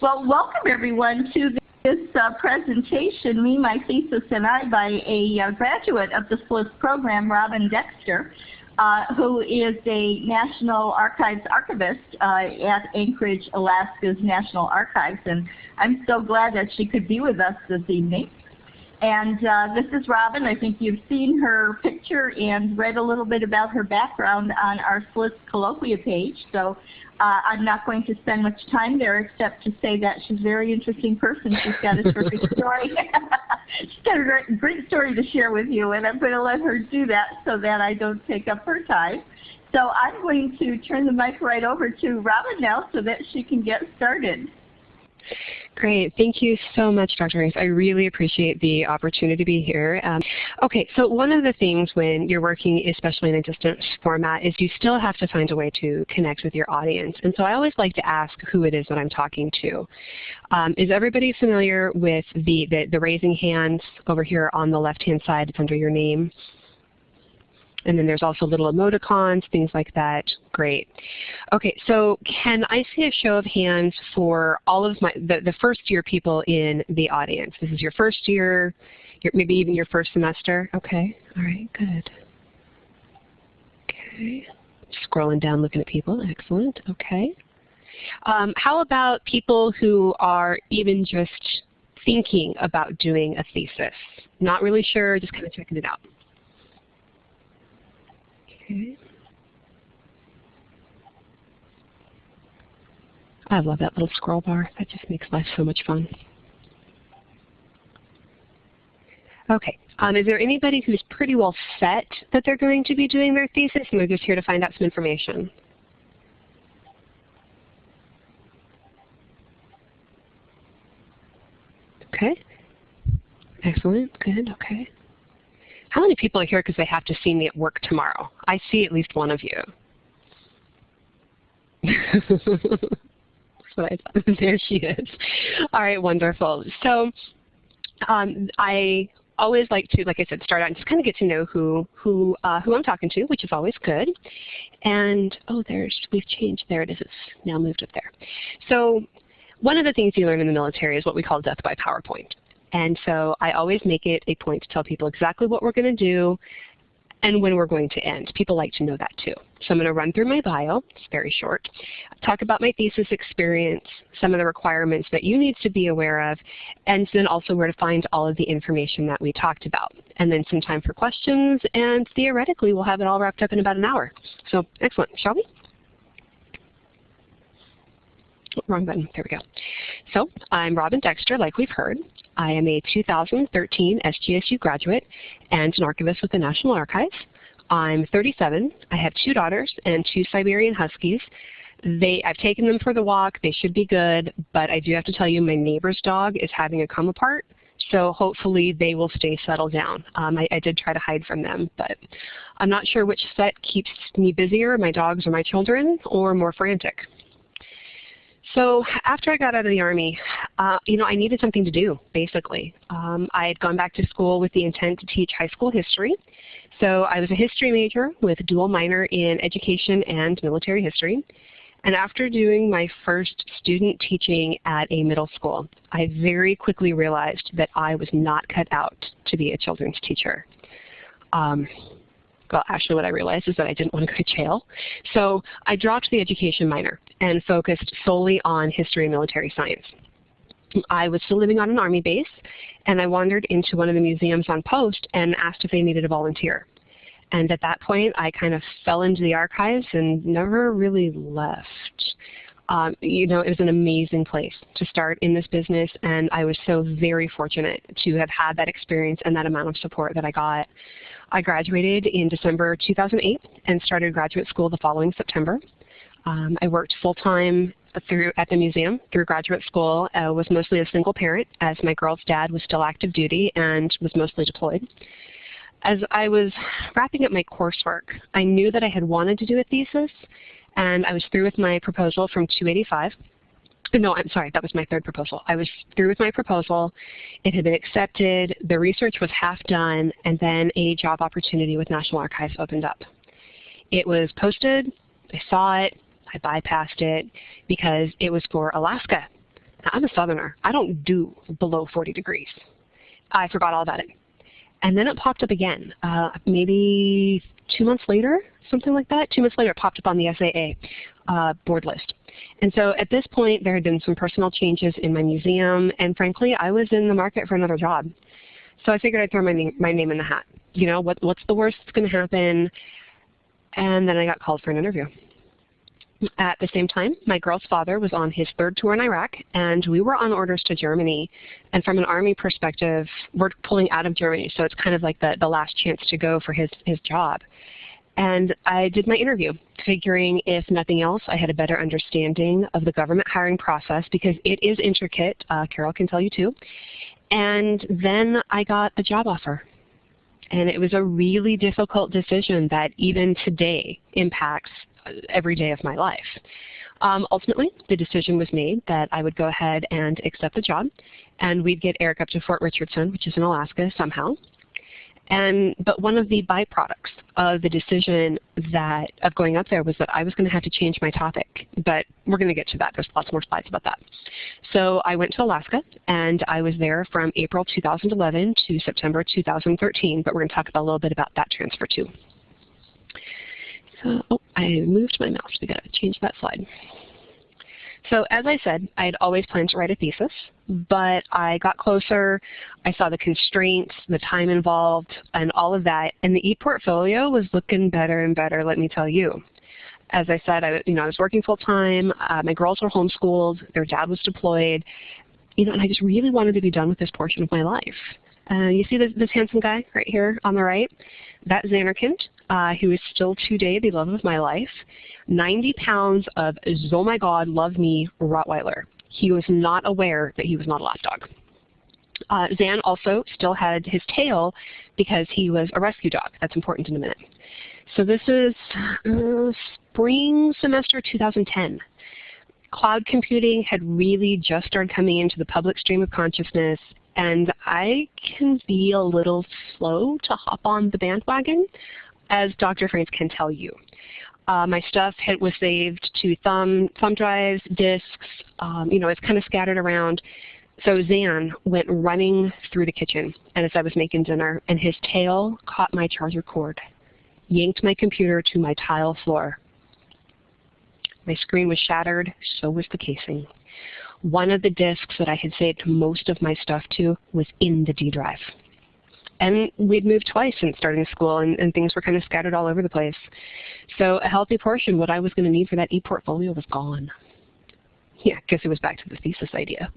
Well, welcome everyone to this uh, presentation, Me, My Thesis, and I, by a uh, graduate of the SLIS program, Robin Dexter, uh, who is a National Archives archivist uh, at Anchorage, Alaska's National Archives. And I'm so glad that she could be with us this evening. And uh, this is Robin. I think you've seen her picture and read a little bit about her background on our SLIS colloquia page. So uh, I'm not going to spend much time there except to say that she's a very interesting person. She's got a terrific story. she's got a great, great story to share with you, and I'm going to let her do that so that I don't take up her time. So I'm going to turn the mic right over to Robin now so that she can get started. Great. Thank you so much, Dr. Reese. I really appreciate the opportunity to be here. Um, okay, so one of the things when you're working, especially in a distance format, is you still have to find a way to connect with your audience. And so I always like to ask who it is that I'm talking to. Um, is everybody familiar with the, the, the raising hands over here on the left-hand side? It's under your name. And then there's also little emoticons, things like that. Great. Okay, so can I see a show of hands for all of my the, the first year people in the audience? This is your first year, your, maybe even your first semester. Okay, all right, good. Okay, scrolling down looking at people, excellent, okay. Um, how about people who are even just thinking about doing a thesis? Not really sure, just kind of checking it out. Okay. I love that little scroll bar. That just makes life so much fun. Okay. Um, is there anybody who's pretty well set that they're going to be doing their thesis and they're just here to find out some information? Okay. Excellent. Good. Okay. How many people are here because they have to see me at work tomorrow? I see at least one of you. That's what I thought. There she is. All right, wonderful. So um, I always like to, like I said, start out and just kind of get to know who who uh, who I'm talking to, which is always good. And oh, there's we've changed. There it is. It's now moved up there. So one of the things you learn in the military is what we call death by PowerPoint. And so I always make it a point to tell people exactly what we're going to do and when we're going to end. People like to know that too. So I'm going to run through my bio. It's very short. Talk about my thesis experience, some of the requirements that you need to be aware of, and then also where to find all of the information that we talked about. And then some time for questions, and theoretically we'll have it all wrapped up in about an hour. So excellent. Shall we? wrong button. There we go. So I'm Robin Dexter, like we've heard. I am a 2013 SJSU graduate and an archivist with the National Archives. I'm 37. I have two daughters and two Siberian Huskies. They, I've taken them for the walk. They should be good, but I do have to tell you my neighbor's dog is having a come apart, so hopefully they will stay settled down. Um, I, I, did try to hide from them, but I'm not sure which set keeps me busier, my dogs or my children, or more frantic. So after I got out of the Army, uh, you know, I needed something to do, basically. Um, I had gone back to school with the intent to teach high school history. So I was a history major with a dual minor in education and military history. And after doing my first student teaching at a middle school, I very quickly realized that I was not cut out to be a children's teacher. Um, well, actually what I realized is that I didn't want to go to jail. So I dropped the education minor and focused solely on history and military science. I was still living on an Army base, and I wandered into one of the museums on post and asked if they needed a volunteer. And at that point, I kind of fell into the archives and never really left. Um, you know, it was an amazing place to start in this business, and I was so very fortunate to have had that experience and that amount of support that I got. I graduated in December 2008 and started graduate school the following September. Um, I worked full-time through at the museum through graduate school, uh, was mostly a single parent as my girl's dad was still active duty and was mostly deployed. As I was wrapping up my coursework, I knew that I had wanted to do a thesis and I was through with my proposal from 285 no, I'm sorry, that was my third proposal. I was through with my proposal. It had been accepted. The research was half done, and then a job opportunity with National Archives opened up. It was posted. I saw it. I bypassed it because it was for Alaska. I'm a southerner. I don't do below 40 degrees. I forgot all about it. And then it popped up again, uh, maybe two months later, something like that. Two months later, it popped up on the SAA uh, board list. And so at this point, there had been some personal changes in my museum, and frankly, I was in the market for another job. So I figured I'd throw my my name in the hat. You know, what, what's the worst that's going to happen? And then I got called for an interview. At the same time, my girl's father was on his third tour in Iraq, and we were on orders to Germany. And from an Army perspective, we're pulling out of Germany, so it's kind of like the, the last chance to go for his, his job. And I did my interview, figuring if nothing else, I had a better understanding of the government hiring process because it is intricate. Uh, Carol can tell you too. And then I got the job offer. And it was a really difficult decision that even today impacts every day of my life. Um, ultimately, the decision was made that I would go ahead and accept the job, and we'd get Eric up to Fort Richardson, which is in Alaska, somehow. And but one of the byproducts of the decision that of going up there was that I was going to have to change my topic. But we're going to get to that. There's lots more slides about that. So I went to Alaska, and I was there from April 2011 to September 2013. But we're going to talk a little bit about that transfer too. So, oh, I moved my mouse. We got to change that slide. So as I said, I had always planned to write a thesis, but I got closer, I saw the constraints, the time involved, and all of that, and the e-portfolio was looking better and better, let me tell you. As I said, I, you know, I was working full-time, uh, my girls were homeschooled, their dad was deployed, you know, and I just really wanted to be done with this portion of my life. Uh, you see this, this, handsome guy right here on the right? That's Zanarkand, uh, who is still today the love of my life. 90 pounds of, oh my God, love me Rottweiler. He was not aware that he was not a lapdog. Uh, Zan also still had his tail because he was a rescue dog. That's important in a minute. So this is uh, spring semester 2010. Cloud computing had really just started coming into the public stream of consciousness and I can be a little slow to hop on the bandwagon, as Dr. Franks can tell you. Uh, my stuff had, was saved to thumb, thumb drives, disks, um, you know, it's kind of scattered around. So Zan went running through the kitchen and as I was making dinner, and his tail caught my charger cord, yanked my computer to my tile floor. My screen was shattered, so was the casing. One of the disks that I had saved most of my stuff to was in the D drive. And we'd moved twice since starting school, and, and things were kind of scattered all over the place. So a healthy portion, what I was going to need for that e-portfolio was gone. Yeah, because it was back to the thesis idea.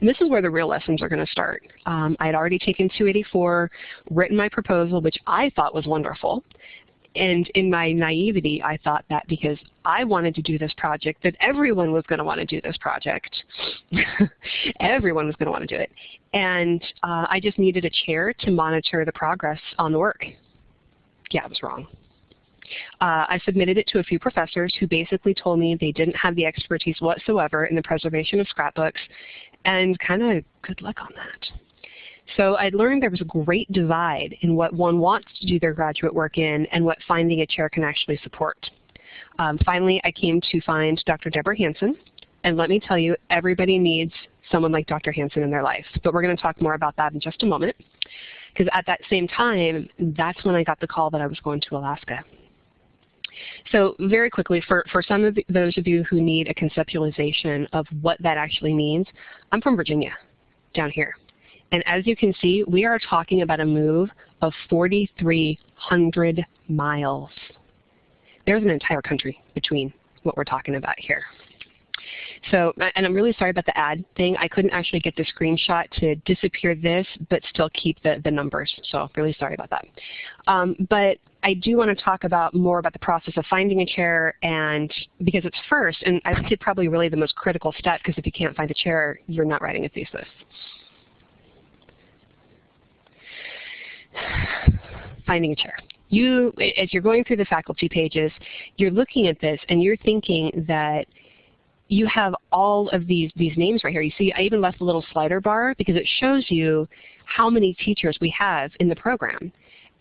And this is where the real lessons are going to start. Um, I had already taken 284, written my proposal, which I thought was wonderful, and in my naivety, I thought that because I wanted to do this project, that everyone was going to want to do this project. everyone was going to want to do it. And uh, I just needed a chair to monitor the progress on the work. Yeah, I was wrong. Uh, I submitted it to a few professors who basically told me they didn't have the expertise whatsoever in the preservation of scrapbooks, and kind of good luck on that. So I learned there was a great divide in what one wants to do their graduate work in and what finding a chair can actually support. Um, finally, I came to find Dr. Deborah Hanson, and let me tell you, everybody needs someone like Dr. Hanson in their life. But we're going to talk more about that in just a moment. Because at that same time, that's when I got the call that I was going to Alaska. So very quickly, for, for some of the, those of you who need a conceptualization of what that actually means, I'm from Virginia, down here. And as you can see, we are talking about a move of 4,300 miles. There's an entire country between what we're talking about here. So, and I'm really sorry about the ad thing. I couldn't actually get the screenshot to disappear this, but still keep the, the numbers. So really sorry about that. Um, but I do want to talk about more about the process of finding a chair and because it's first, and I think probably really the most critical step because if you can't find a chair, you're not writing a thesis. finding a chair. You, as you're going through the faculty pages, you're looking at this and you're thinking that you have all of these, these names right here. You see I even left a little slider bar because it shows you how many teachers we have in the program.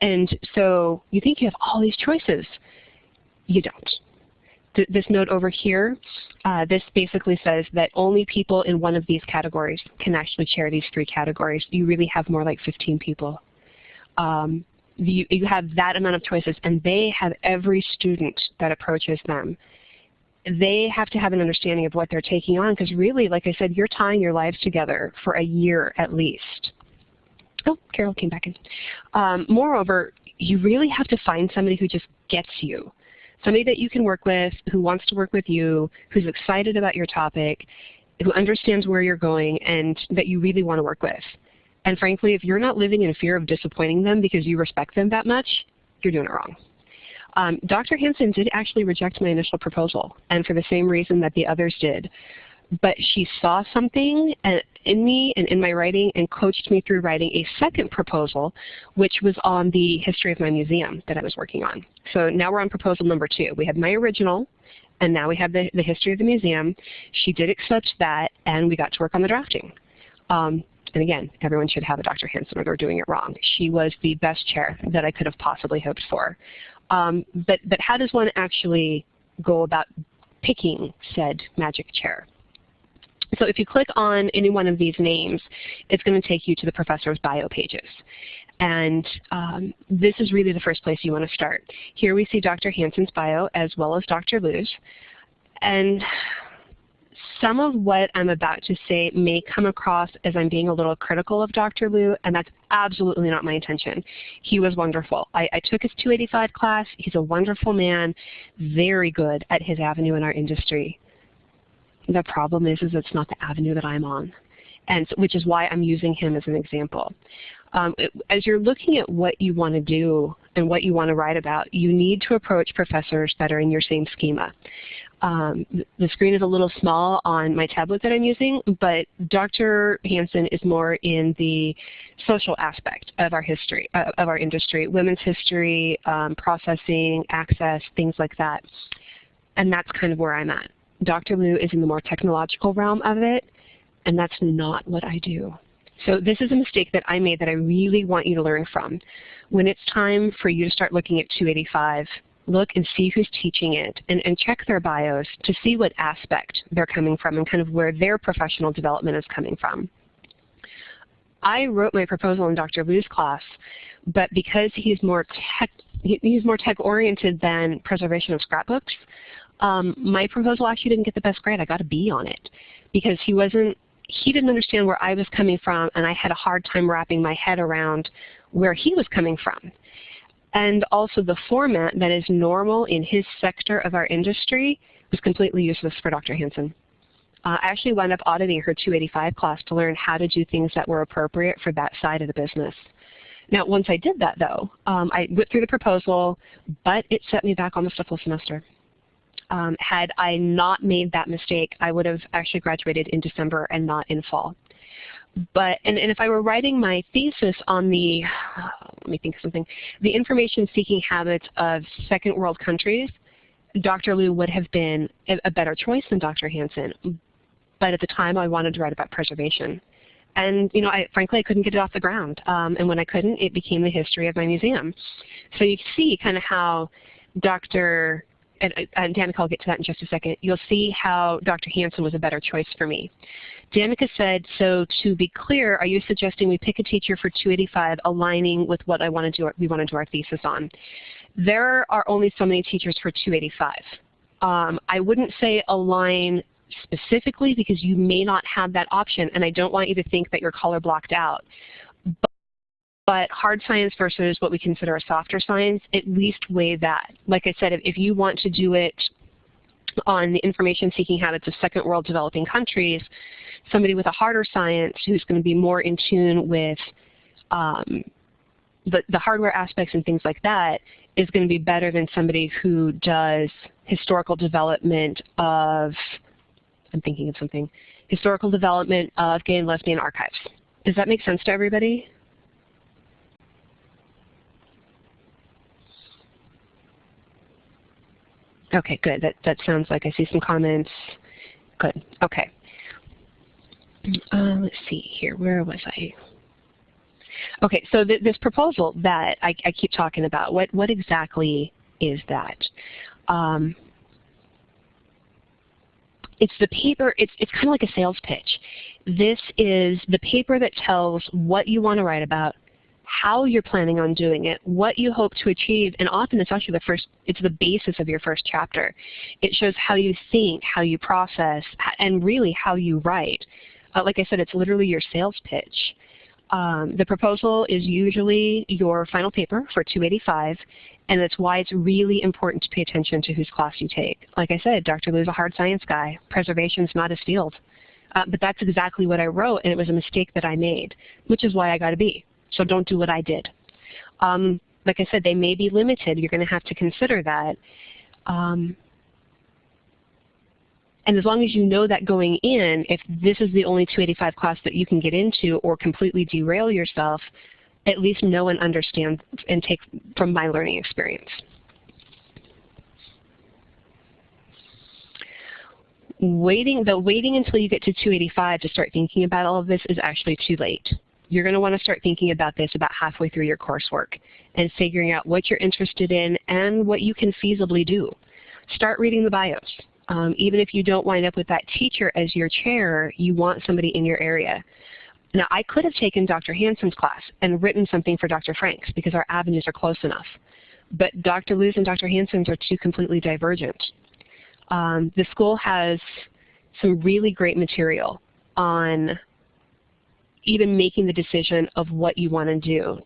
And so you think you have all these choices. You don't. th this note over here, uh, this basically says that only people in one of these categories can actually chair these three categories. You really have more like 15 people. Um, you, you have that amount of choices, and they have every student that approaches them. They have to have an understanding of what they're taking on, because really, like I said, you're tying your lives together for a year at least. Oh, Carol came back in. Um, moreover, you really have to find somebody who just gets you. Somebody that you can work with, who wants to work with you, who's excited about your topic, who understands where you're going, and that you really want to work with. And frankly, if you're not living in fear of disappointing them because you respect them that much, you're doing it wrong. Um, Dr. Hanson did actually reject my initial proposal, and for the same reason that the others did. But she saw something uh, in me and in my writing and coached me through writing a second proposal, which was on the history of my museum that I was working on. So now we're on proposal number two. We have my original, and now we have the, the history of the museum. She did accept that, and we got to work on the drafting. Um, and again, everyone should have a Dr. Hanson or they're doing it wrong. She was the best chair that I could have possibly hoped for. Um, but, but how does one actually go about picking said magic chair? So if you click on any one of these names, it's going to take you to the professor's bio pages. And um, this is really the first place you want to start. Here we see Dr. Hanson's bio as well as Dr. Liu's. And some of what I'm about to say may come across as I'm being a little critical of Dr. Liu, and that's absolutely not my intention. He was wonderful. I, I, took his 285 class. He's a wonderful man, very good at his avenue in our industry. The problem is, is it's not the avenue that I'm on, and so, which is why I'm using him as an example. Um, it, as you're looking at what you want to do and what you want to write about, you need to approach professors that are in your same schema. Um, the screen is a little small on my tablet that I'm using, but Dr. Hanson is more in the social aspect of our history, uh, of our industry, women's history, um, processing, access, things like that. And that's kind of where I'm at. Dr. Liu is in the more technological realm of it, and that's not what I do. So this is a mistake that I made that I really want you to learn from. When it's time for you to start looking at 285, look and see who's teaching it and, and check their bios to see what aspect they're coming from and kind of where their professional development is coming from. I wrote my proposal in Dr. Liu's class, but because he's more tech, he's more tech oriented than preservation of scrapbooks, um, my proposal actually didn't get the best grade. I got a B on it because he wasn't, he didn't understand where I was coming from and I had a hard time wrapping my head around where he was coming from. And also the format that is normal in his sector of our industry was completely useless for Dr. Hanson. Uh, I actually wound up auditing her 285 class to learn how to do things that were appropriate for that side of the business. Now, once I did that, though, um, I went through the proposal, but it set me back almost a full semester. Um, had I not made that mistake, I would have actually graduated in December and not in fall. But, and, and if I were writing my thesis on the, let me think of something, the information seeking habits of second world countries, Dr. Liu would have been a, better choice than Dr. Hanson. But at the time I wanted to write about preservation. And you know, I, frankly, I couldn't get it off the ground. Um, and when I couldn't, it became the history of my museum. So you see kind of how Dr and, and Danica, I'll get to that in just a second, you'll see how Dr. Hanson was a better choice for me. Danica said, so to be clear, are you suggesting we pick a teacher for 285 aligning with what I want to do, we want to do our thesis on? There are only so many teachers for 285. Um, I wouldn't say align specifically because you may not have that option and I don't want you to think that you're color blocked out. But hard science versus what we consider a softer science, at least weigh that. Like I said, if, if you want to do it on the information seeking habits of second world developing countries, somebody with a harder science who's going to be more in tune with um, the, the hardware aspects and things like that is going to be better than somebody who does historical development of, I'm thinking of something, historical development of gay and lesbian archives. Does that make sense to everybody? Okay, good. That, that sounds like I see some comments. Good. Okay. Uh, let's see here. Where was I? Okay, so th this proposal that I, I, keep talking about, what, what exactly is that? Um, it's the paper, it's, it's kind of like a sales pitch. This is the paper that tells what you want to write about, how you're planning on doing it, what you hope to achieve, and often it's actually the first, it's the basis of your first chapter. It shows how you think, how you process, and really how you write. Uh, like I said, it's literally your sales pitch. Um, the proposal is usually your final paper for 285, and that's why it's really important to pay attention to whose class you take. Like I said, Dr. Liu's a hard science guy. Preservation's not his field. Uh, but that's exactly what I wrote, and it was a mistake that I made, which is why I got a B. So don't do what I did. Um, like I said, they may be limited. You're going to have to consider that. Um, and as long as you know that going in, if this is the only 285 class that you can get into or completely derail yourself, at least know and understand and take from my learning experience. Waiting, the waiting until you get to 285 to start thinking about all of this is actually too late. You're going to want to start thinking about this about halfway through your coursework and figuring out what you're interested in and what you can feasibly do. Start reading the bios. Um, even if you don't wind up with that teacher as your chair, you want somebody in your area. Now, I could have taken Dr. Hanson's class and written something for Dr. Franks because our avenues are close enough. But Dr. Liu's and Dr. Hanson's are two completely divergent. Um, the school has some really great material on even making the decision of what you want to do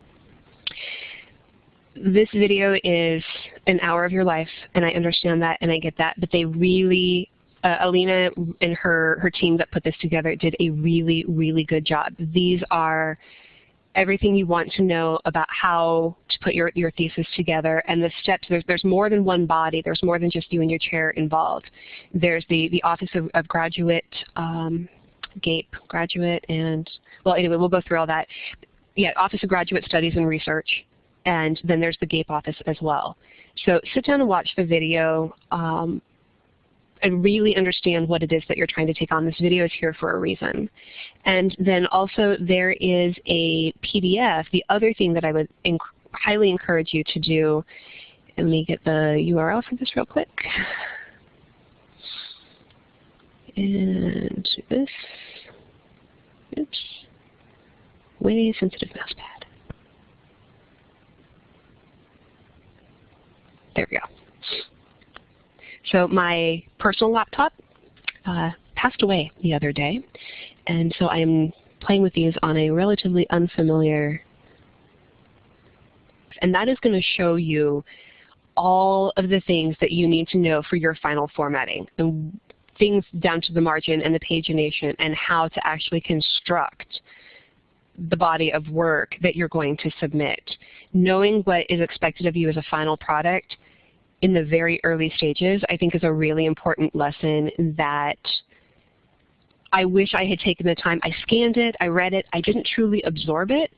this video is an hour of your life, and I understand that and I get that, but they really, uh, Alina and her, her team that put this together did a really, really good job. These are everything you want to know about how to put your, your thesis together and the steps. There's, there's more than one body. There's more than just you and your chair involved. There's the, the Office of, of Graduate, um, GAPE, graduate, and, well, anyway, we'll go through all that. Yeah, Office of Graduate Studies and Research and then there's the GAPE office as well. So sit down and watch the video um, and really understand what it is that you're trying to take on. This video is here for a reason. And then also there is a PDF. The other thing that I would highly encourage you to do, let me get the URL for this real quick. And this, oops, way sensitive mouse pad. There we go. So my personal laptop uh, passed away the other day, and so I'm playing with these on a relatively unfamiliar, and that is going to show you all of the things that you need to know for your final formatting, and things down to the margin and the pagination and how to actually construct the body of work that you're going to submit. Knowing what is expected of you as a final product in the very early stages, I think is a really important lesson that I wish I had taken the time. I scanned it, I read it, I didn't truly absorb it,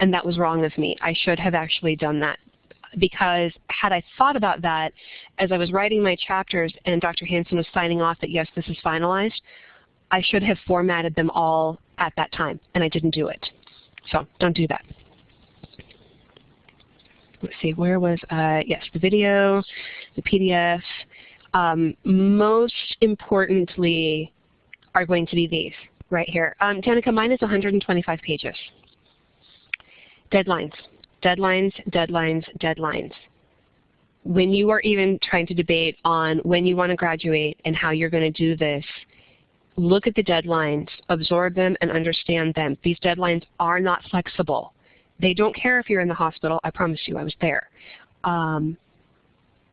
and that was wrong of me. I should have actually done that because had I thought about that as I was writing my chapters and Dr. Hanson was signing off that yes, this is finalized, I should have formatted them all at that time, and I didn't do it. So don't do that let's see, where was, uh, yes, the video, the PDF. Um, most importantly are going to be these right here. Um, Danica, mine is 125 pages. Deadlines, deadlines, deadlines, deadlines. When you are even trying to debate on when you want to graduate and how you're going to do this, look at the deadlines, absorb them, and understand them. These deadlines are not flexible. They don't care if you're in the hospital. I promise you, I was there. Um,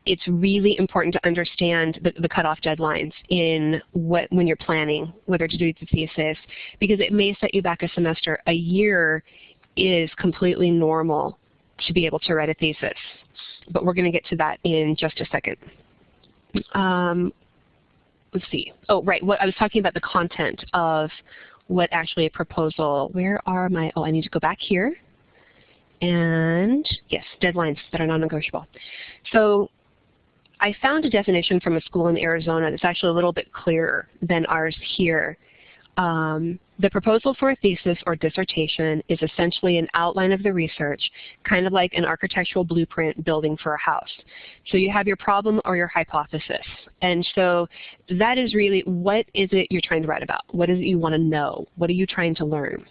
it's really important to understand the, the, cutoff deadlines in what when you're planning whether to do the thesis because it may set you back a semester. A year is completely normal to be able to write a thesis, but we're going to get to that in just a second. Um, let's see. Oh, right. What I was talking about the content of what actually a proposal. Where are my? Oh, I need to go back here and yes, deadlines that are non-negotiable. So I found a definition from a school in Arizona that's actually a little bit clearer than ours here. Um, the proposal for a thesis or dissertation is essentially an outline of the research, kind of like an architectural blueprint building for a house. So you have your problem or your hypothesis. And so that is really what is it you're trying to write about? What is it you want to know? What are you trying to learn?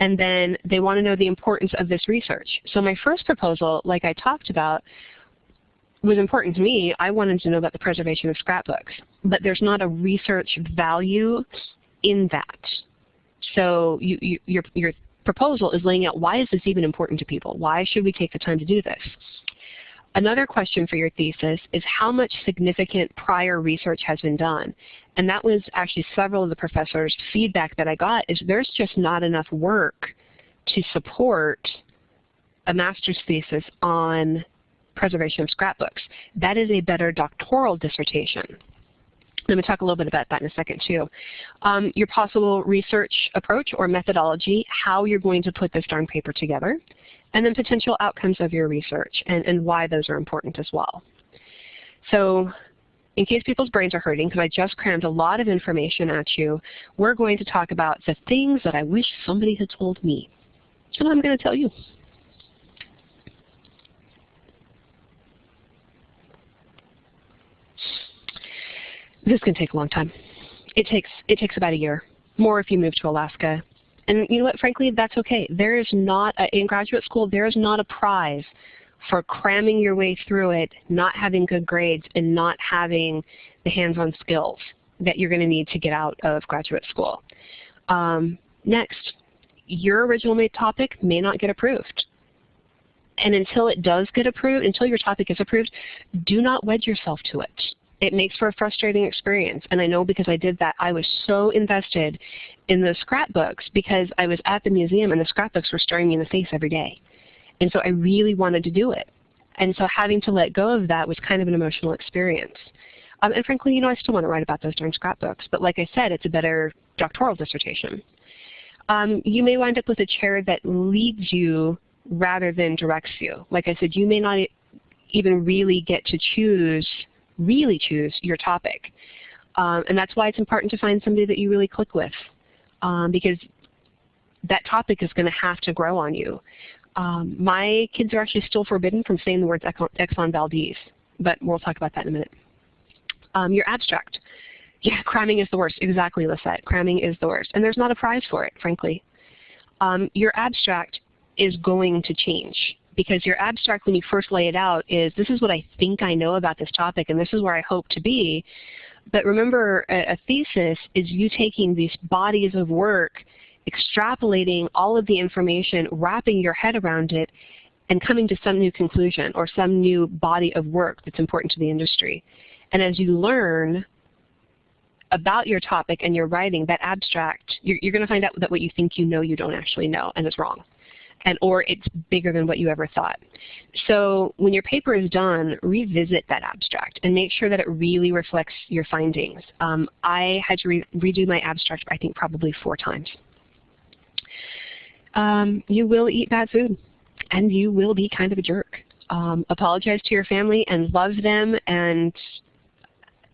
And then they want to know the importance of this research. So my first proposal, like I talked about, was important to me. I wanted to know about the preservation of scrapbooks. But there's not a research value in that. So you, you, your, your proposal is laying out why is this even important to people? Why should we take the time to do this? Another question for your thesis is how much significant prior research has been done? And that was actually several of the professors' feedback that I got is there's just not enough work to support a master's thesis on preservation of scrapbooks. That is a better doctoral dissertation. Let me talk a little bit about that in a second too. Um, your possible research approach or methodology, how you're going to put this darn paper together, and then potential outcomes of your research and, and why those are important as well. So in case people's brains are hurting, because I just crammed a lot of information at you, we're going to talk about the things that I wish somebody had told me. And I'm going to tell you. This can take a long time. It takes, it takes about a year, more if you move to Alaska. And you know what, frankly, that's okay. There is not, a, in graduate school, there is not a prize for cramming your way through it, not having good grades, and not having the hands-on skills that you're going to need to get out of graduate school. Um, next, your original made topic may not get approved. And until it does get approved, until your topic is approved, do not wed yourself to it it makes for a frustrating experience. And I know because I did that, I was so invested in the scrapbooks because I was at the museum and the scrapbooks were staring me in the face every day. And so I really wanted to do it. And so having to let go of that was kind of an emotional experience. Um, and frankly, you know, I still want to write about those darn scrapbooks. But like I said, it's a better doctoral dissertation. Um, you may wind up with a chair that leads you rather than directs you. Like I said, you may not even really get to choose really choose your topic. Um, and that's why it's important to find somebody that you really click with um, because that topic is going to have to grow on you. Um, my kids are actually still forbidden from saying the words Exxon Valdez, but we'll talk about that in a minute. Um, your abstract. Yeah, cramming is the worst. Exactly, Lisette. Cramming is the worst. And there's not a prize for it, frankly. Um, your abstract is going to change because your abstract when you first lay it out is this is what I think I know about this topic and this is where I hope to be. But remember a, a thesis is you taking these bodies of work, extrapolating all of the information, wrapping your head around it, and coming to some new conclusion or some new body of work that's important to the industry. And as you learn about your topic and your writing, that abstract, you're, you're going to find out that what you think you know you don't actually know, and it's wrong and or it's bigger than what you ever thought. So when your paper is done, revisit that abstract and make sure that it really reflects your findings. Um, I had to re redo my abstract, I think, probably four times. Um, you will eat bad food, and you will be kind of a jerk. Um, apologize to your family and love them and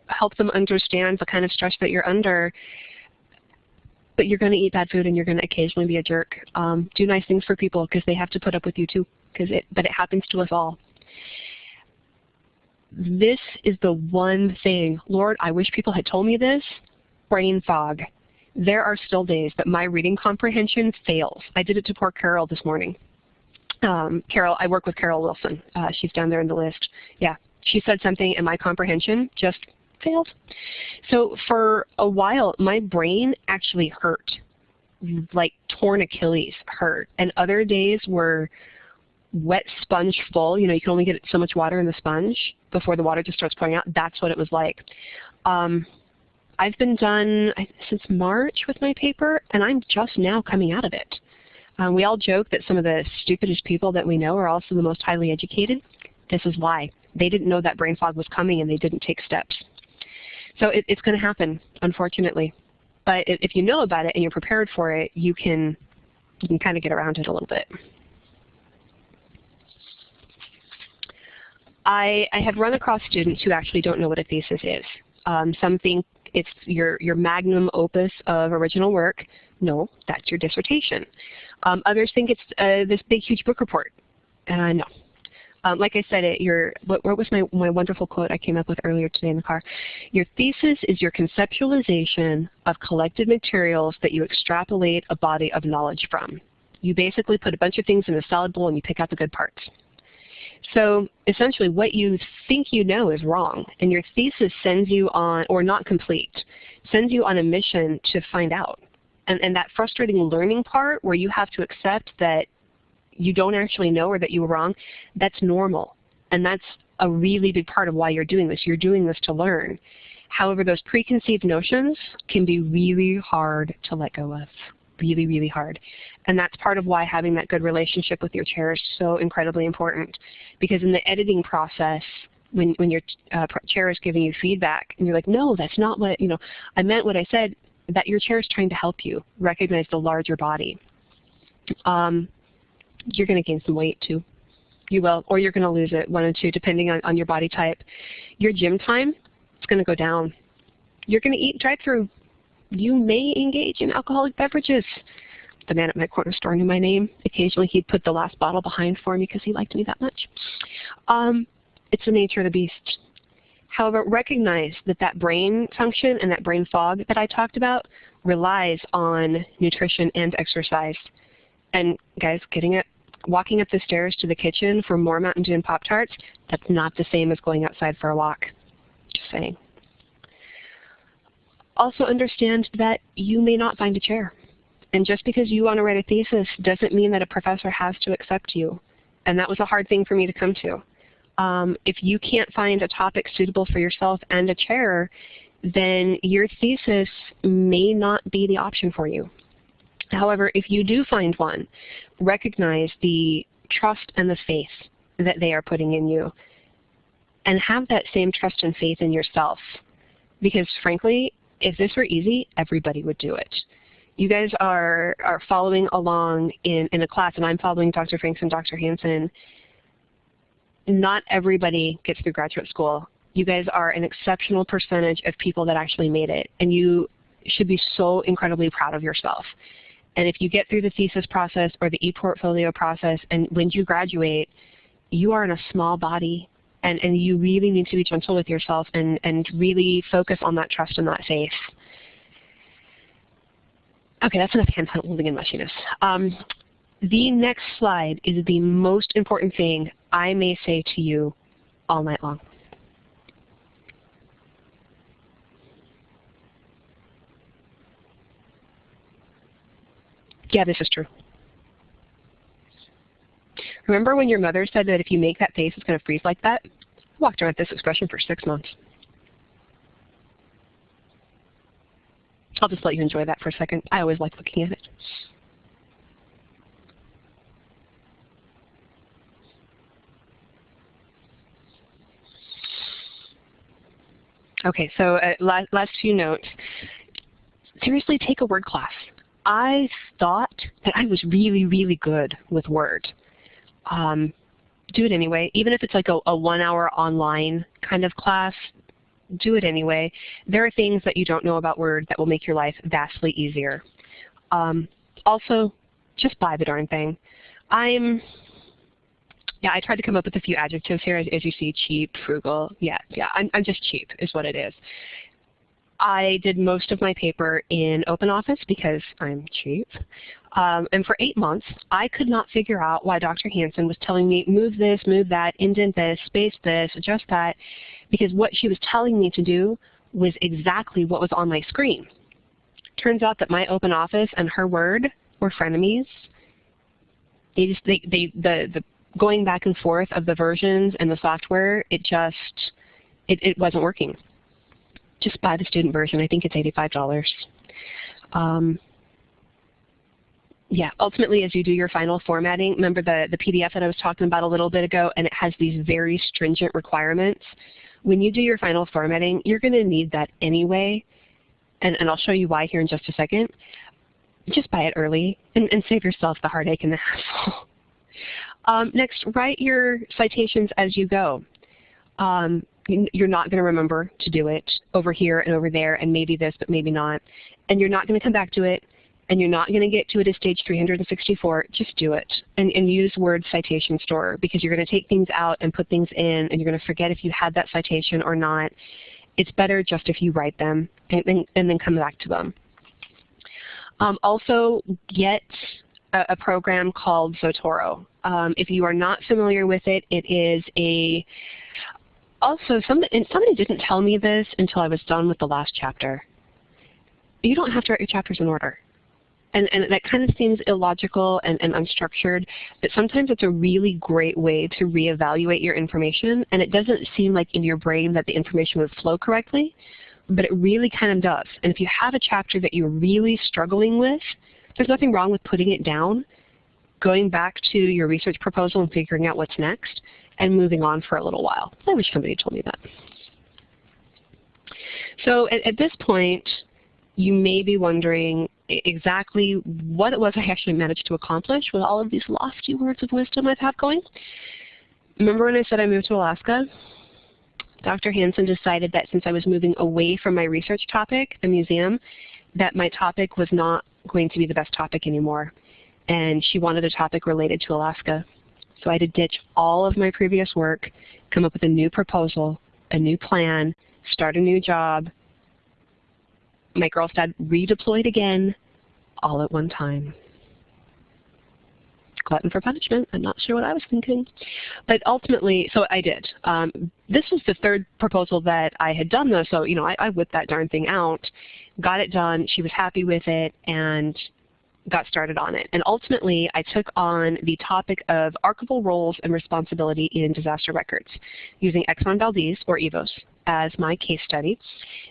help them understand the kind of stress that you're under but you're going to eat bad food and you're going to occasionally be a jerk. Um, do nice things for people because they have to put up with you too. Because it, but it happens to us all. This is the one thing, Lord, I wish people had told me this. Brain fog. There are still days that my reading comprehension fails. I did it to poor Carol this morning. Um, Carol, I work with Carol Wilson. Uh, she's down there in the list. Yeah, she said something and my comprehension just failed. So for a while, my brain actually hurt, like torn Achilles hurt. And other days were wet sponge full. You know, you can only get so much water in the sponge before the water just starts pouring out. That's what it was like. Um, I've been done since March with my paper, and I'm just now coming out of it. Um, we all joke that some of the stupidest people that we know are also the most highly educated. This is why. They didn't know that brain fog was coming and they didn't take steps. So it, it's going to happen, unfortunately. But if you know about it and you're prepared for it, you can, you can kind of get around it a little bit. I, I have run across students who actually don't know what a thesis is. Um, some think It's your, your magnum opus of original work. No, that's your dissertation. Um, others think it's uh, this big, huge book report. Uh, no. Um, like I said, it, your, what, what was my, my wonderful quote I came up with earlier today in the car? Your thesis is your conceptualization of collected materials that you extrapolate a body of knowledge from. You basically put a bunch of things in a salad bowl and you pick out the good parts. So essentially what you think you know is wrong, and your thesis sends you on, or not complete, sends you on a mission to find out. And, and that frustrating learning part where you have to accept that you don't actually know or that you were wrong, that's normal. And that's a really big part of why you're doing this. You're doing this to learn. However, those preconceived notions can be really hard to let go of really, really hard. And that's part of why having that good relationship with your chair is so incredibly important. Because in the editing process, when, when your uh, chair is giving you feedback and you're like, no, that's not what, you know, I meant what I said, that your chair is trying to help you recognize the larger body. Um, you're going to gain some weight too. You will, or you're going to lose it, one or two, depending on, on your body type. Your gym time is going to go down. You're going to eat drive-through you may engage in alcoholic beverages. The man at my corner store knew my name. Occasionally he'd put the last bottle behind for me because he liked me that much. Um, it's the nature of the beast. However, recognize that that brain function and that brain fog that I talked about relies on nutrition and exercise. And guys, getting it, walking up the stairs to the kitchen for more Mountain Dew and Pop-Tarts, that's not the same as going outside for a walk. Just saying also understand that you may not find a chair. And just because you want to write a thesis doesn't mean that a professor has to accept you. And that was a hard thing for me to come to. Um, if you can't find a topic suitable for yourself and a chair, then your thesis may not be the option for you. However, if you do find one, recognize the trust and the faith that they are putting in you. And have that same trust and faith in yourself. Because frankly, if this were easy, everybody would do it. You guys are, are following along in, in a class, and I'm following Dr. Franks and Dr. Hanson. Not everybody gets through graduate school. You guys are an exceptional percentage of people that actually made it, and you should be so incredibly proud of yourself. And if you get through the thesis process or the e-portfolio process, and when you graduate, you are in a small body and, and you really need to be gentle with yourself and, and really focus on that trust and that faith. Okay, that's enough hand holding and mushiness. Um, the next slide is the most important thing I may say to you all night long. Yeah, this is true. Remember when your mother said that if you make that face, it's going to freeze like that? I walked around with this expression for six months. I'll just let you enjoy that for a second. I always like looking at it. Okay, so uh, last, last few notes. Seriously, take a word class. I thought that I was really, really good with Word um, do it anyway. Even if it's like a, a one hour online kind of class, do it anyway. There are things that you don't know about Word that will make your life vastly easier. Um, also, just buy the darn thing. I'm, yeah, I tried to come up with a few adjectives here as, as you see, cheap, frugal. Yeah, yeah, I'm, I'm just cheap is what it is. I did most of my paper in OpenOffice because I'm cheap. Um, and for eight months, I could not figure out why Dr. Hanson was telling me, move this, move that, indent this, space this, adjust that, because what she was telling me to do was exactly what was on my screen. Turns out that my OpenOffice and her Word were frenemies. They just, they, they, the, the going back and forth of the versions and the software, it just, it, it wasn't working just buy the student version. I think it's $85. Um, yeah, ultimately as you do your final formatting, remember the, the PDF that I was talking about a little bit ago, and it has these very stringent requirements. When you do your final formatting, you're going to need that anyway, and, and I'll show you why here in just a second. Just buy it early and, and save yourself the heartache and the hassle. um, next, write your citations as you go. Um, you're not going to remember to do it over here and over there and maybe this but maybe not. And you're not going to come back to it and you're not going to get to it at stage 364, just do it. And, and use Word Citation Store because you're going to take things out and put things in and you're going to forget if you had that citation or not. It's better just if you write them and, and, and then come back to them. Um, also, get a, a, program called Zotero. Um, if you are not familiar with it, it is a also, somebody, and somebody didn't tell me this until I was done with the last chapter. You don't have to write your chapters in order. And, and that kind of seems illogical and, and unstructured, but sometimes it's a really great way to reevaluate your information, and it doesn't seem like in your brain that the information would flow correctly, but it really kind of does. And if you have a chapter that you're really struggling with, there's nothing wrong with putting it down, going back to your research proposal and figuring out what's next, and moving on for a little while. I wish somebody told me that. So at, at this point, you may be wondering exactly what it was I actually managed to accomplish with all of these lofty words of wisdom I've had going. Remember when I said I moved to Alaska? Dr. Hanson decided that since I was moving away from my research topic, the museum, that my topic was not going to be the best topic anymore. And she wanted a topic related to Alaska. So I had to ditch all of my previous work, come up with a new proposal, a new plan, start a new job. My girl dad redeployed again, all at one time. Glutton for punishment. I'm not sure what I was thinking. But ultimately, so I did. Um, this was the third proposal that I had done though, so you know, I, I whipped that darn thing out, got it done, she was happy with it, and got started on it. And ultimately, I took on the topic of archival roles and responsibility in disaster records using Exxon Valdez, or EVOS, as my case study.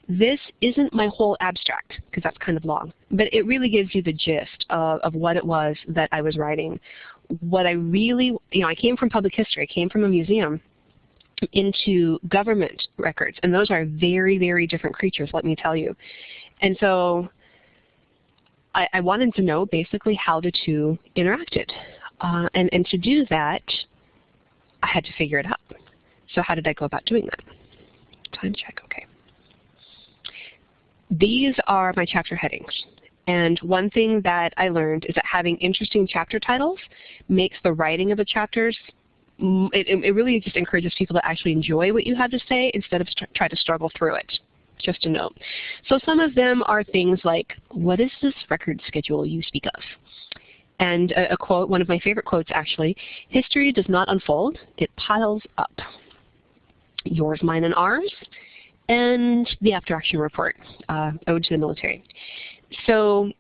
This isn't my whole abstract, because that's kind of long, but it really gives you the gist of, of what it was that I was writing. What I really, you know, I came from public history, I came from a museum, into government records, and those are very, very different creatures, let me tell you. And so I, I wanted to know basically how the two interacted. Uh, and, and to do that, I had to figure it out. So how did I go about doing that? Time check, okay. These are my chapter headings. And one thing that I learned is that having interesting chapter titles makes the writing of the chapters, it, it really just encourages people to actually enjoy what you have to say instead of try to struggle through it just a note. So some of them are things like, what is this record schedule you speak of? And a, a quote, one of my favorite quotes actually, history does not unfold, it piles up. Yours, mine, and ours, and the after action report, uh, ode to the military. So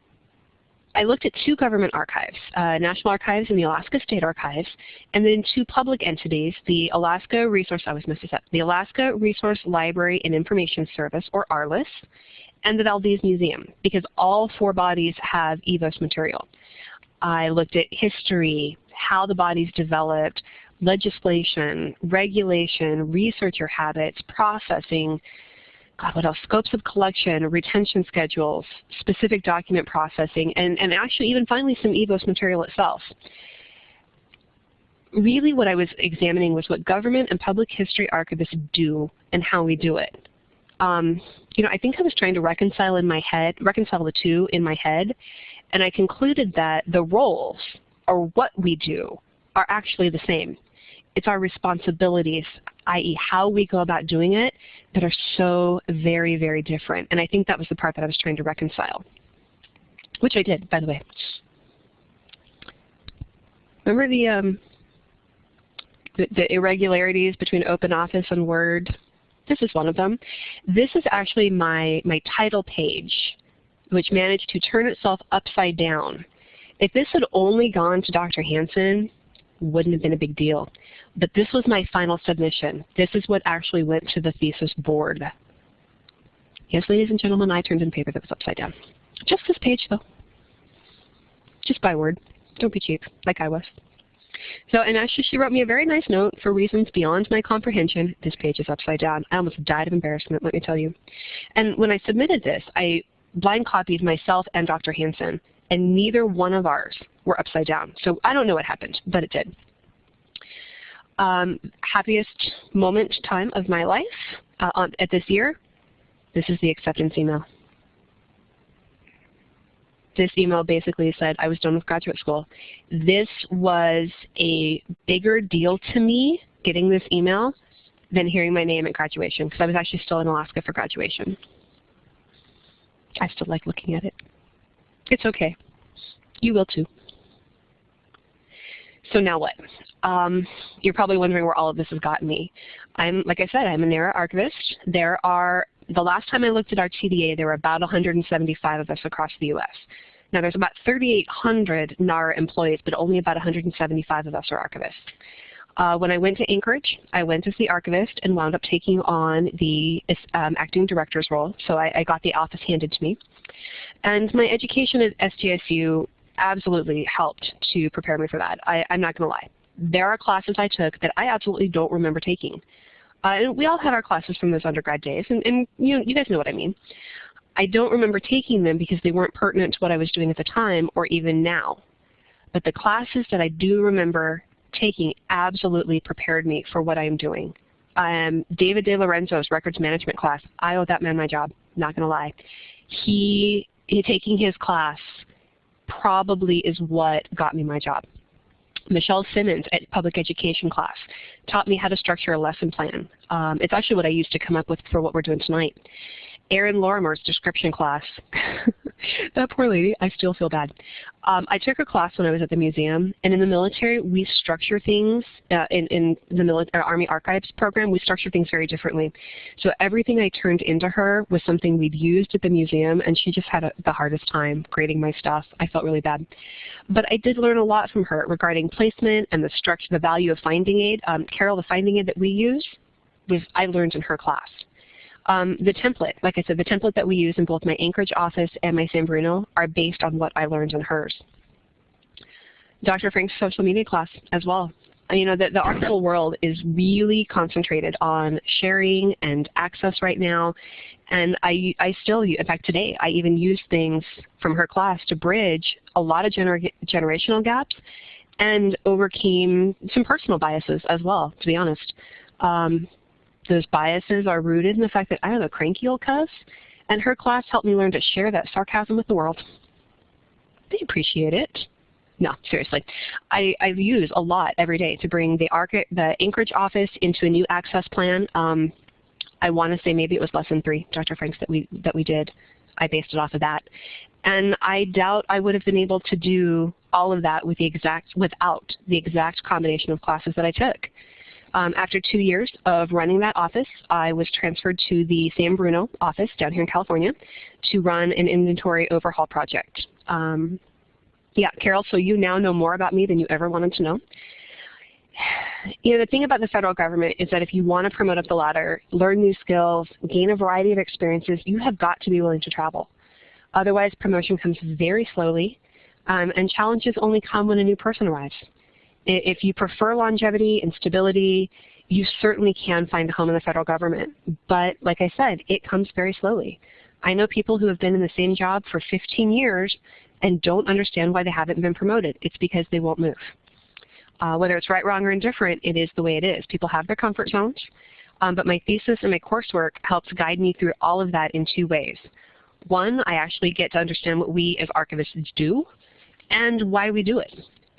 I looked at two government archives, uh, National Archives and the Alaska State Archives, and then two public entities, the Alaska Resource, I was messed up, the Alaska Resource Library and Information Service, or ARLIS, and the Valdez Museum, because all four bodies have EVOS material. I looked at history, how the bodies developed, legislation, regulation, researcher habits, processing, God, what else? Scopes of collection, retention schedules, specific document processing, and, and actually even finally some EVOS material itself. Really what I was examining was what government and public history archivists do and how we do it. Um, you know, I think I was trying to reconcile in my head, reconcile the two in my head, and I concluded that the roles, or what we do, are actually the same. It's our responsibilities, i.e. how we go about doing it, that are so very, very different. And I think that was the part that I was trying to reconcile, which I did, by the way. Remember the, um, the, the irregularities between OpenOffice and Word? This is one of them. This is actually my, my title page, which managed to turn itself upside down. If this had only gone to Dr. Hanson, wouldn't have been a big deal. But this was my final submission. This is what actually went to the thesis board. Yes, ladies and gentlemen, I turned in paper that was upside down. Just this page, though. Just buy Word. Don't be cheap, like I was. So, and actually she wrote me a very nice note, for reasons beyond my comprehension, this page is upside down. I almost died of embarrassment, let me tell you. And when I submitted this, I blind copied myself and Dr. Hanson, and neither one of ours were upside down. So I don't know what happened, but it did. um, happiest moment time of my life uh, on, at this year, this is the acceptance email. This email basically said I was done with graduate school. This was a bigger deal to me, getting this email, than hearing my name at graduation, because I was actually still in Alaska for graduation. I still like looking at it. It's okay. You will too. So now what? Um, you're probably wondering where all of this has gotten me. I'm, like I said, I'm a NARA archivist. There are, the last time I looked at our TDA, there were about 175 of us across the U.S. Now there's about 3,800 NARA employees, but only about 175 of us are archivists. Uh, when I went to Anchorage, I went as the archivist and wound up taking on the um, acting director's role. So I, I, got the office handed to me. And my education at SJSU absolutely helped to prepare me for that. I, am not going to lie. There are classes I took that I absolutely don't remember taking. Uh, and we all had our classes from those undergrad days, and, and you, you guys know what I mean. I don't remember taking them because they weren't pertinent to what I was doing at the time or even now. But the classes that I do remember taking absolutely prepared me for what I am doing. Um, David De Lorenzo's records management class, I owe that man my job, not going to lie. He, he, taking his class probably is what got me my job. Michelle Simmons at public education class taught me how to structure a lesson plan. Um, it's actually what I used to come up with for what we're doing tonight. Erin Lorimer's description class. that poor lady, I still feel bad. Um, I took a class when I was at the museum, and in the military, we structure things, uh, in, in the military, Army Archives program, we structure things very differently. So everything I turned into her was something we'd used at the museum, and she just had a, the hardest time grading my stuff. I felt really bad. But I did learn a lot from her regarding placement and the structure, the value of finding aid. Um, Carol, the finding aid that we use, was I learned in her class. Um, the template, like I said, the template that we use in both my Anchorage office and my San Bruno are based on what I learned in hers. Dr. Franks' social media class as well. You know, the, the archival world is really concentrated on sharing and access right now. And I, I still, in fact today, I even use things from her class to bridge a lot of gener generational gaps and overcame some personal biases as well, to be honest. Um, those biases are rooted in the fact that I have a cranky old cuss, and her class helped me learn to share that sarcasm with the world. They appreciate it. No, seriously. I, I use a lot every day to bring the, the Anchorage office into a new access plan. Um, I want to say maybe it was lesson three, Dr. Franks, that we, that we did. I based it off of that. And I doubt I would have been able to do all of that with the exact, without the exact combination of classes that I took. Um, after two years of running that office, I was transferred to the San Bruno office down here in California to run an inventory overhaul project. Um, yeah, Carol, so you now know more about me than you ever wanted to know. You know, the thing about the federal government is that if you want to promote up the ladder, learn new skills, gain a variety of experiences, you have got to be willing to travel. Otherwise, promotion comes very slowly, um, and challenges only come when a new person arrives. If you prefer longevity and stability, you certainly can find a home in the federal government. But like I said, it comes very slowly. I know people who have been in the same job for 15 years and don't understand why they haven't been promoted. It's because they won't move. Uh, whether it's right, wrong, or indifferent, it is the way it is. People have their comfort zones. Um, but my thesis and my coursework helps guide me through all of that in two ways. One, I actually get to understand what we as archivists do and why we do it.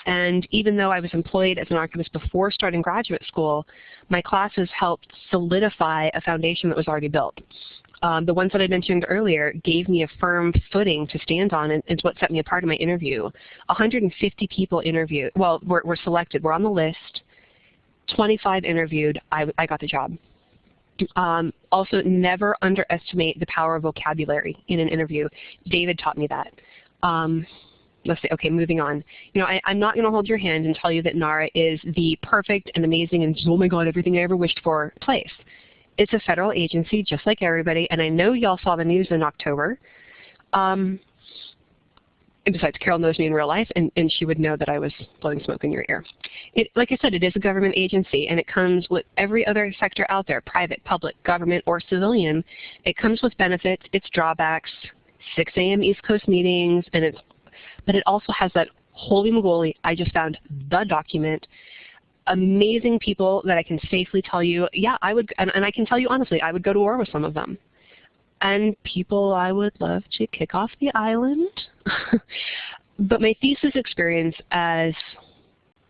And even though I was employed as an archivist before starting graduate school, my classes helped solidify a foundation that was already built. Um, the ones that I mentioned earlier gave me a firm footing to stand on and is what set me apart in my interview. 150 people interviewed, well, were, were selected, were on the list. 25 interviewed, I, I got the job. Um, also, never underestimate the power of vocabulary in an interview. David taught me that. Um, let's say, okay, moving on. You know, I, am not going to hold your hand and tell you that NARA is the perfect and amazing and oh my god, everything I ever wished for place. It's a federal agency just like everybody, and I know y'all saw the news in October. Um, and besides, Carol knows me in real life, and, and she would know that I was blowing smoke in your ear. It, like I said, it is a government agency, and it comes with every other sector out there, private, public, government, or civilian. It comes with benefits, its drawbacks, 6 a.m. East Coast meetings, and it's but it also has that holy moly, I just found the document amazing people that I can safely tell you, yeah, I would, and, and I can tell you honestly, I would go to war with some of them. And people I would love to kick off the island. but my thesis experience as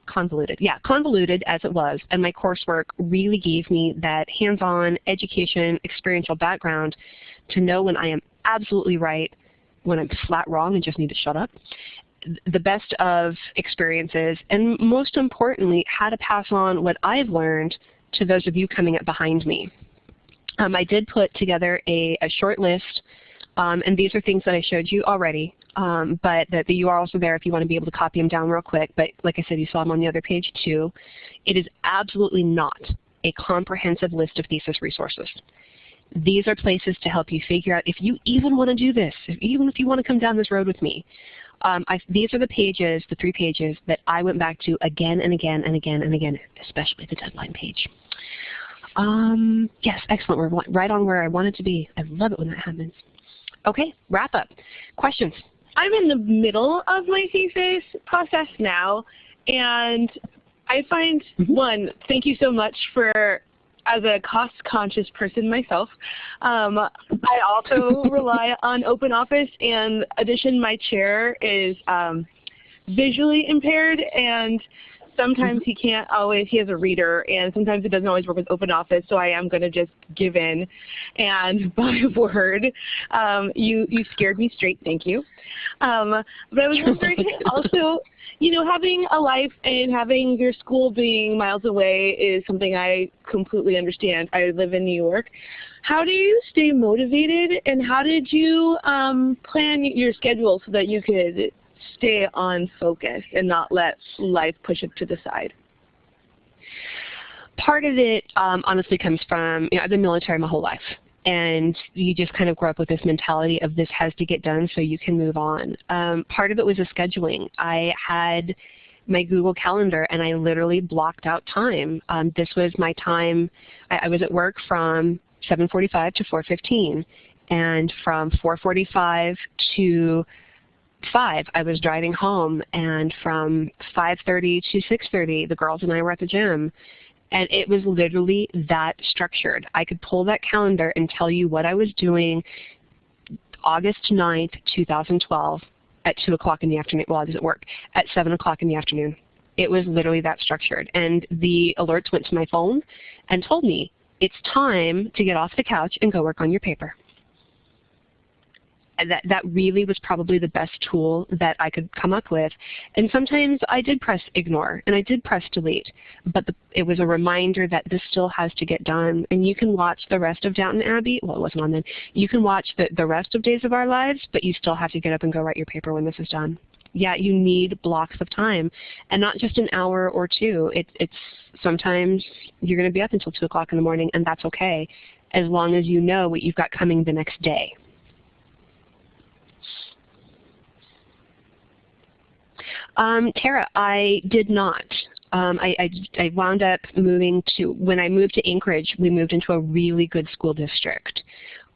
convoluted, yeah, convoluted as it was, and my coursework really gave me that hands-on education, experiential background to know when I am absolutely right, when I'm flat wrong and just need to shut up, the best of experiences, and most importantly, how to pass on what I've learned to those of you coming up behind me. Um, I did put together a, a short list, um, and these are things that I showed you already, um, but the, the URLs are there if you want to be able to copy them down real quick. But like I said, you saw them on the other page too. It is absolutely not a comprehensive list of thesis resources. These are places to help you figure out if you even want to do this, if, even if you want to come down this road with me. Um, I, these are the pages, the three pages, that I went back to again and again and again and again, especially the deadline page. Um, yes, excellent. We're right on where I wanted to be. I love it when that happens. Okay, wrap up. Questions? I'm in the middle of my thesis process now, and I find, mm -hmm. one, thank you so much for as a cost-conscious person myself, um, I also rely on OpenOffice. And addition, my chair is um, visually impaired, and sometimes he can't always, he has a reader, and sometimes it doesn't always work with Open Office, so I am going to just give in and buy Word. Um, you, you scared me straight, thank you. Um, but I was wondering also, you know, having a life and having your school being miles away is something I completely understand. I live in New York. How do you stay motivated and how did you um, plan your schedule so that you could stay on focus and not let life push it to the side? Part of it um, honestly comes from, you know, I've been military my whole life and you just kind of grow up with this mentality of this has to get done so you can move on. Um, part of it was the scheduling. I had my Google Calendar and I literally blocked out time. Um, this was my time, I, I was at work from 7.45 to 4.15 and from 4.45 to 5 I was driving home and from 5.30 to 6.30 the girls and I were at the gym and it was literally that structured. I could pull that calendar and tell you what I was doing August 9th, 2012 at 2 o'clock in the afternoon. Well, I was at work. At 7 o'clock in the afternoon. It was literally that structured. And the alerts went to my phone and told me, it's time to get off the couch and go work on your paper that, that really was probably the best tool that I could come up with. And sometimes I did press ignore and I did press delete, but the, it was a reminder that this still has to get done. And you can watch the rest of Downton Abbey, well it wasn't on then, you can watch the, the rest of Days of Our Lives, but you still have to get up and go write your paper when this is done. Yeah, you need blocks of time, and not just an hour or two. It, it's sometimes you're going to be up until 2 o'clock in the morning, and that's okay, as long as you know what you've got coming the next day. Um, Tara, I did not. Um, I, I, I, wound up moving to, when I moved to Anchorage, we moved into a really good school district.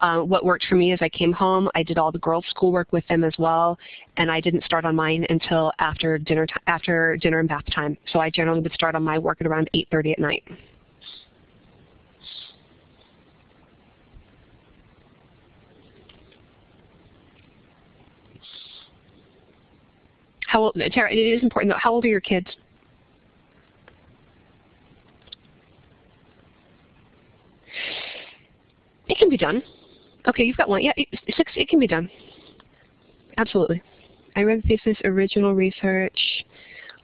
Uh, what worked for me is I came home, I did all the girls' schoolwork with them as well, and I didn't start on mine until after dinner, after dinner and bath time. So I generally would start on my work at around 8.30 at night. How old, Tara, it is important though. How old are your kids? It can be done. Okay, you've got one. Yeah, six, it can be done. Absolutely. I read thesis, original research.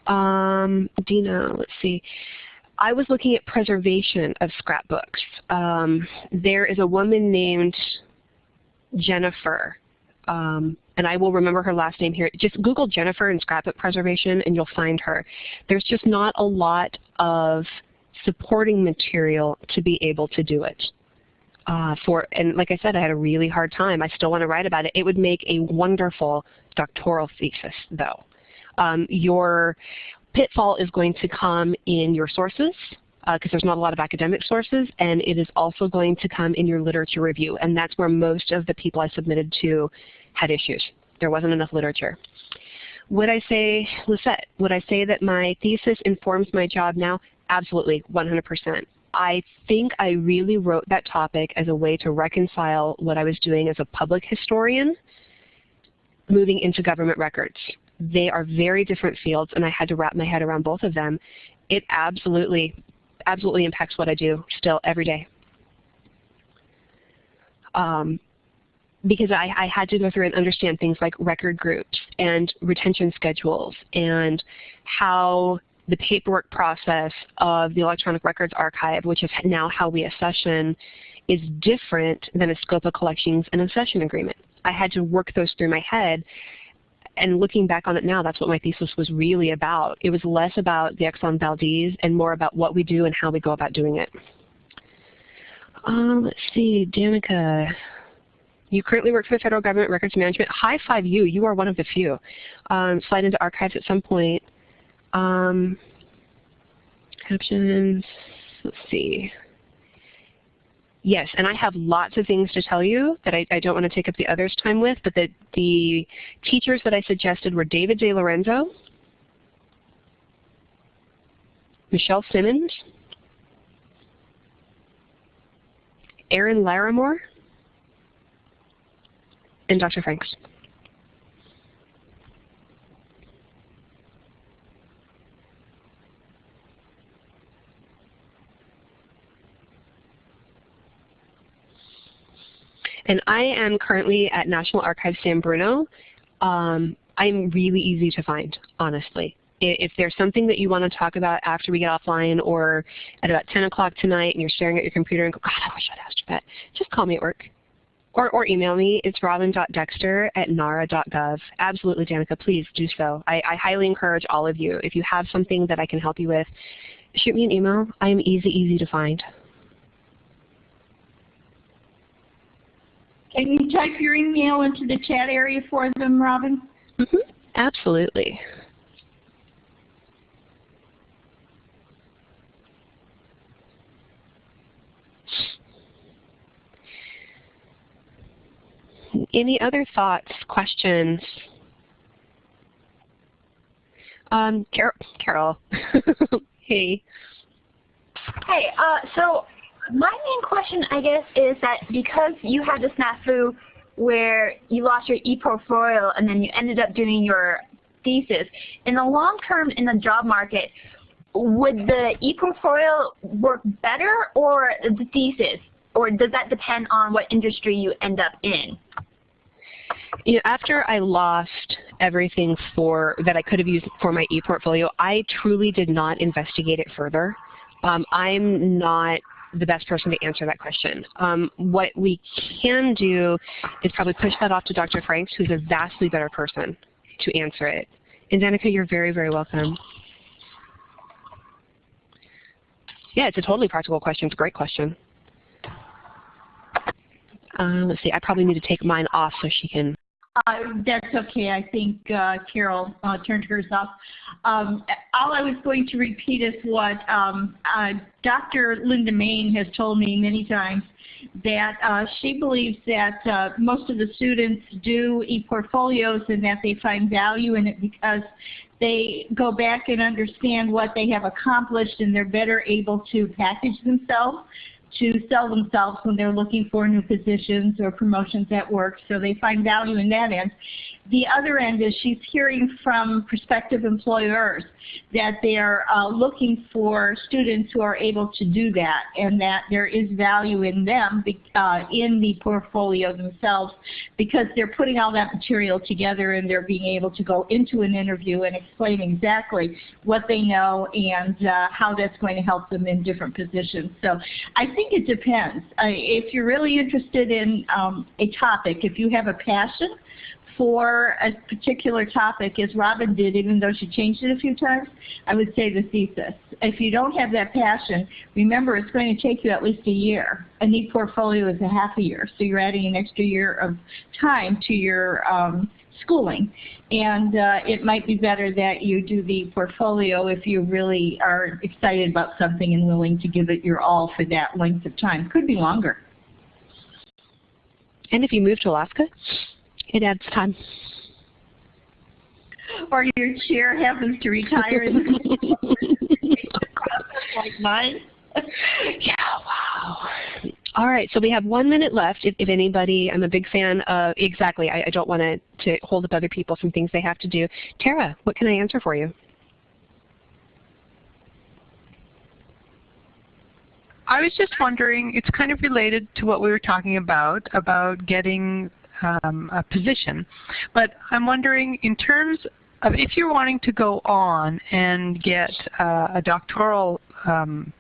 Um, Dina, let's see. I was looking at preservation of scrapbooks. Um, there is a woman named Jennifer um, and I will remember her last name here. Just Google Jennifer and scrapbook preservation and you'll find her. There's just not a lot of supporting material to be able to do it. Uh, for and like I said, I had a really hard time. I still want to write about it. It would make a wonderful doctoral thesis, though. Um, your pitfall is going to come in your sources because uh, there's not a lot of academic sources, and it is also going to come in your literature review, and that's where most of the people I submitted to had issues. There wasn't enough literature. Would I say, Lisette, would I say that my thesis informs my job now? absolutely, 100%. I think I really wrote that topic as a way to reconcile what I was doing as a public historian moving into government records. They are very different fields, and I had to wrap my head around both of them. It absolutely, absolutely impacts what I do still every day. Um, because I, I, had to go through and understand things like record groups and retention schedules and how the paperwork process of the Electronic Records Archive, which is now how we accession, is different than a scope of collections and accession agreement. I had to work those through my head and looking back on it now, that's what my thesis was really about. It was less about the Exxon Valdez and more about what we do and how we go about doing it. Um, let's see, Danica. You currently work for the Federal Government Records Management. High five you. You are one of the few. Um, slide into archives at some point. Um, captions. Let's see. Yes, and I have lots of things to tell you that I, I don't want to take up the others' time with, but the, the teachers that I suggested were David De Lorenzo, Michelle Simmons, Aaron Larimore, and Dr. Franks. And I am currently at National Archives San Bruno. Um, I'm really easy to find, honestly. If there's something that you want to talk about after we get offline or at about 10 o'clock tonight and you're staring at your computer and go, God, I wish I'd asked you that, just call me at work. Or, or email me. It's robin.dexter at nara.gov. Absolutely, Danica, please do so. I, I highly encourage all of you. If you have something that I can help you with, shoot me an email. I am easy, easy to find. Can you type your email into the chat area for them, Robin? Mm -hmm. Absolutely. Any other thoughts, questions? Um, Carol. Carol. hey. Hey, uh, so my main question, I guess, is that because you had the snafu where you lost your e-portfolio and then you ended up doing your thesis, in the long term in the job market, would the e-portfolio work better or the thesis? Or does that depend on what industry you end up in? You know, after I lost everything for that I could have used for my e-portfolio, I truly did not investigate it further. Um, I'm not the best person to answer that question. Um, what we can do is probably push that off to Dr. Franks, who's a vastly better person to answer it. And Danica, you're very, very welcome. Yeah, it's a totally practical question. It's a great question. Uh, let's see, I probably need to take mine off so she can uh, that's okay. I think uh, Carol uh, turned hers off. Um, all I was going to repeat is what um, uh, Dr. Linda Main has told me many times, that uh, she believes that uh, most of the students do e-portfolios and that they find value in it because they go back and understand what they have accomplished and they're better able to package themselves to sell themselves when they're looking for new positions or promotions at work, so they find value in that end. The other end is she's hearing from prospective employers that they are uh, looking for students who are able to do that and that there is value in them uh, in the portfolio themselves because they're putting all that material together and they're being able to go into an interview and explain exactly what they know and uh, how that's going to help them in different positions. So I think it depends. if you're really interested in um, a topic, if you have a passion for a particular topic, as Robin did, even though she changed it a few times, I would say the thesis. If you don't have that passion, remember it's going to take you at least a year. An e-portfolio is a half a year, so you're adding an extra year of time to your um, schooling. And uh, it might be better that you do the portfolio if you really are excited about something and willing to give it your all for that length of time. Could be longer. And if you move to Alaska, it adds time. Or your chair happens to retire. like mine. yeah, wow. All right, so we have one minute left. If, if anybody, I'm a big fan of, exactly, I, I don't want to, to hold up other people from things they have to do. Tara, what can I answer for you? I was just wondering, it's kind of related to what we were talking about, about getting um, a position. But I'm wondering, in terms of if you're wanting to go on and get uh, a doctoral um,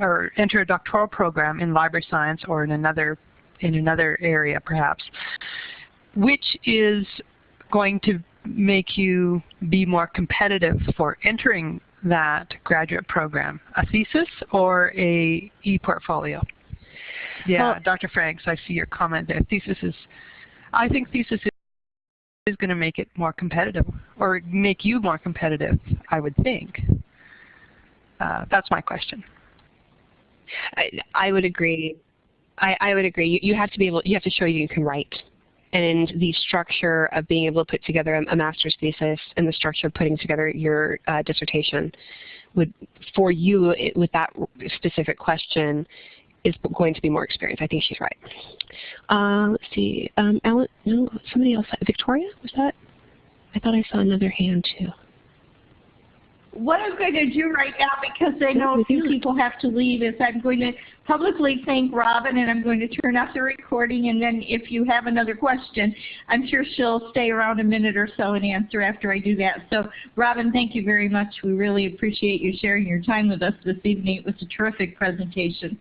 or enter a doctoral program in library science or in another in another area perhaps, which is going to make you be more competitive for entering that graduate program, a thesis or a e-portfolio? Yeah, well, Dr. Franks, I see your comment there. Thesis is, I think thesis is, going to make it more competitive or make you more competitive, I would think. Uh, that's my question. I, I would agree. I, I would agree. You, you have to be able. You have to show you can write, and the structure of being able to put together a, a master's thesis and the structure of putting together your uh, dissertation would, for you it, with that specific question, is going to be more experienced. I think she's right. Uh, let's see. Um, Alan, no, somebody else. Victoria, was that? I thought I saw another hand too what I'm going to do right now, because I know a few people have to leave, is I'm going to publicly thank Robin and I'm going to turn off the recording and then if you have another question, I'm sure she'll stay around a minute or so and answer after I do that. So Robin, thank you very much. We really appreciate you sharing your time with us this evening. It was a terrific presentation.